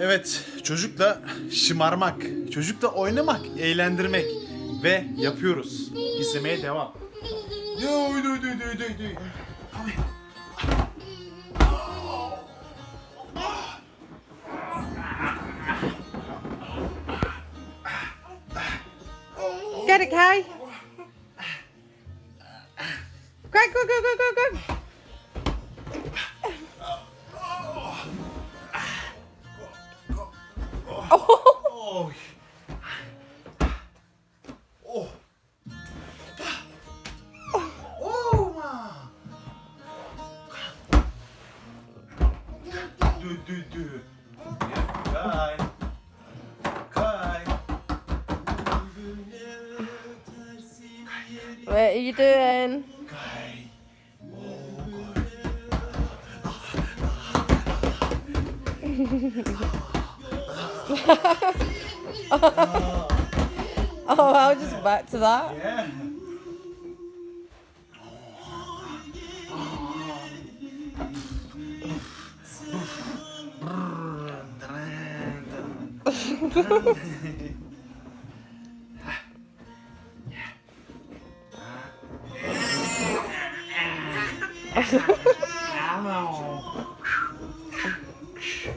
Evet, çocukla şımarmak, çocukla oynamak, eğlendirmek ve yapıyoruz. İzlemeye devam. Ya uydu uydu uydu uydu uydu. Get it, Kai. Quick, quick, quick, quick, quick. Oh. Oh. Oh. ma. Du, du, du. Kay. Kay. What are you doing? Oh, I'll just back to that. Yeah.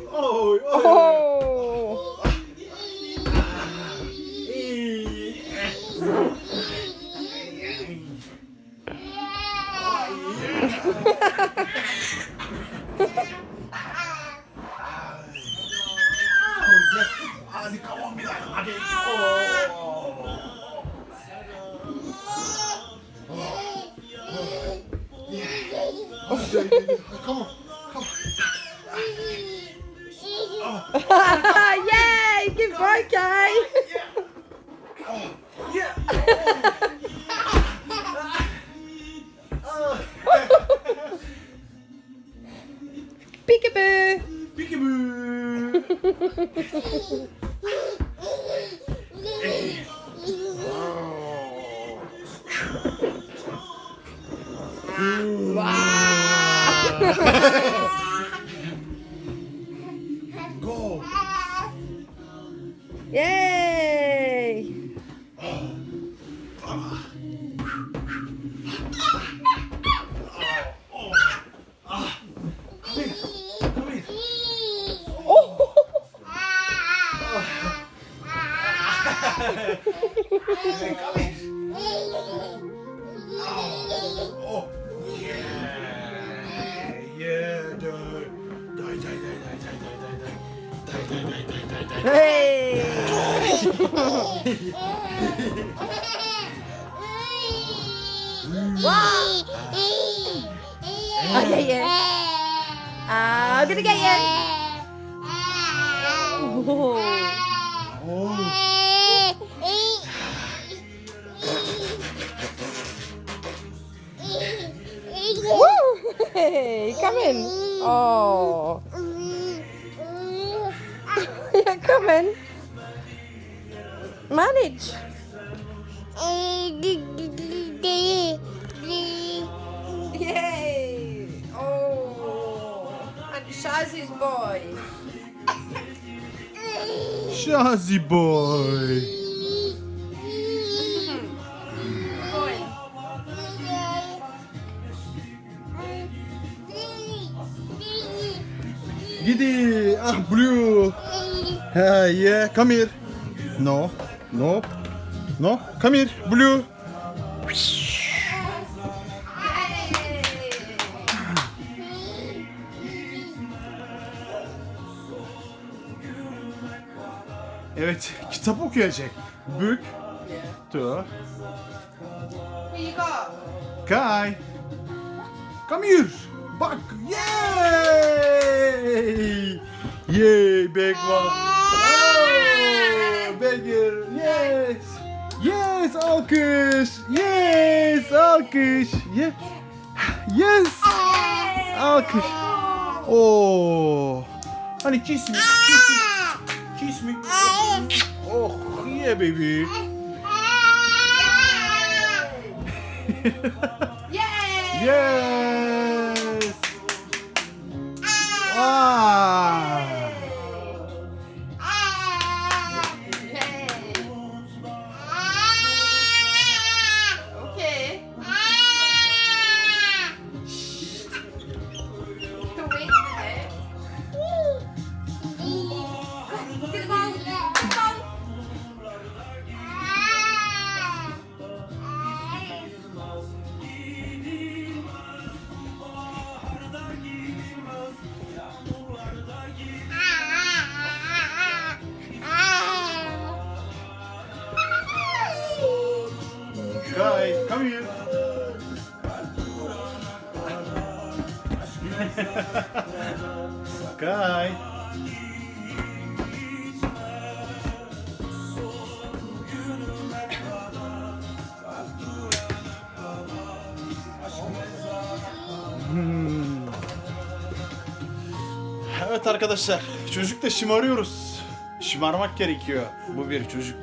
Oy, oy. Oh. oh. On hadi. Oh. Come on. Yay! Good boy, Kai. Peekaboo. Peekaboo. Go. Yay! Oh. Yeah. Yeah. Die. Die, die, die, die, die, die, die. Die, die, die, die, die. Hey! wow! I'll get you. I'm gonna get you. Oh. Oh. Hey, come in. Oh. yeah, come in. Manage. Yay! Oh. And Shazzy's boy. Shazzy boy. Boy. Giddy. Ah, blue. Ah, yeah. Come here. No. No. No. Come here. Blue. Evet, kitap okuyacak. Book. To. Kai. Come here. Bak. Yay! Big one. Oh, bigger. Yes. Yes, alkış. Yes, alkış. Yes. Yes. Alkış. Oh. Honey, kiss me. Kiss me. Kiss me. Oh, yeah, baby. Yes. Sakay. Hmm. Evet arkadaşlar, çocuk da şımarıyoruz. Şımarmak gerekiyor bu bir çocuk.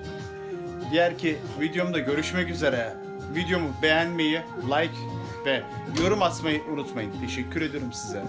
Diğer ki videomda görüşmek üzere. Videomu beğenmeyi, like ve yorum atmayı unutmayın. Teşekkür ederim size.